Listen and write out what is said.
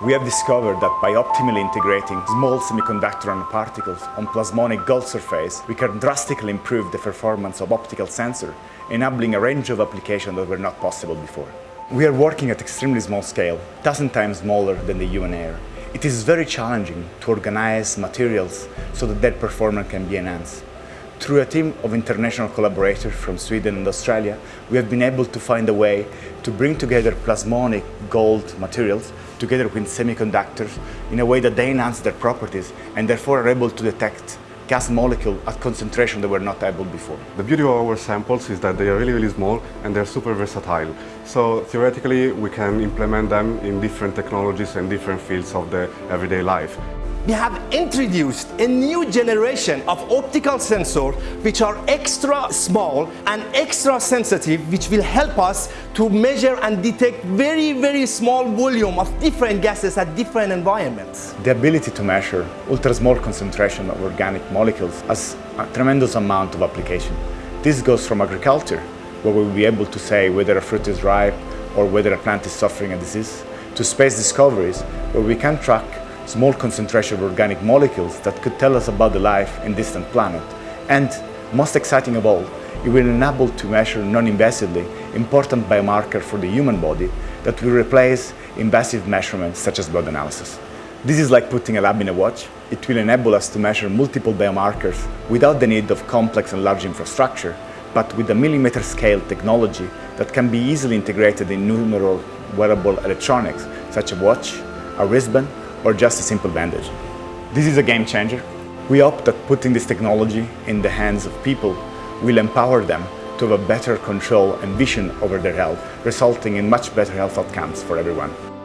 We have discovered that by optimally integrating small semiconductor nanoparticles on plasmonic gold surface, we can drastically improve the performance of optical sensor, enabling a range of applications that were not possible before. We are working at extremely small scale, dozen times smaller than the human hair. It is very challenging to organize materials so that their performance can be enhanced. Through a team of international collaborators from Sweden and Australia, we have been able to find a way to bring together plasmonic gold materials together with semiconductors in a way that they enhance their properties and therefore are able to detect gas molecule at concentration that were not able before. The beauty of our samples is that they are really, really small and they're super versatile. So theoretically, we can implement them in different technologies and different fields of the everyday life we have introduced a new generation of optical sensors which are extra small and extra sensitive which will help us to measure and detect very very small volume of different gases at different environments. The ability to measure ultra small concentration of organic molecules has a tremendous amount of application. This goes from agriculture where we'll be able to say whether a fruit is ripe or whether a plant is suffering a disease to space discoveries where we can track small concentration of organic molecules that could tell us about the life in distant planet. And most exciting of all, it will enable to measure non-invasively important biomarker for the human body that will replace invasive measurements such as blood analysis. This is like putting a lab in a watch. It will enable us to measure multiple biomarkers without the need of complex and large infrastructure, but with a millimeter scale technology that can be easily integrated in numerous wearable electronics, such as a watch, a wristband, or just a simple bandage. This is a game changer. We hope that putting this technology in the hands of people will empower them to have a better control and vision over their health, resulting in much better health outcomes for everyone.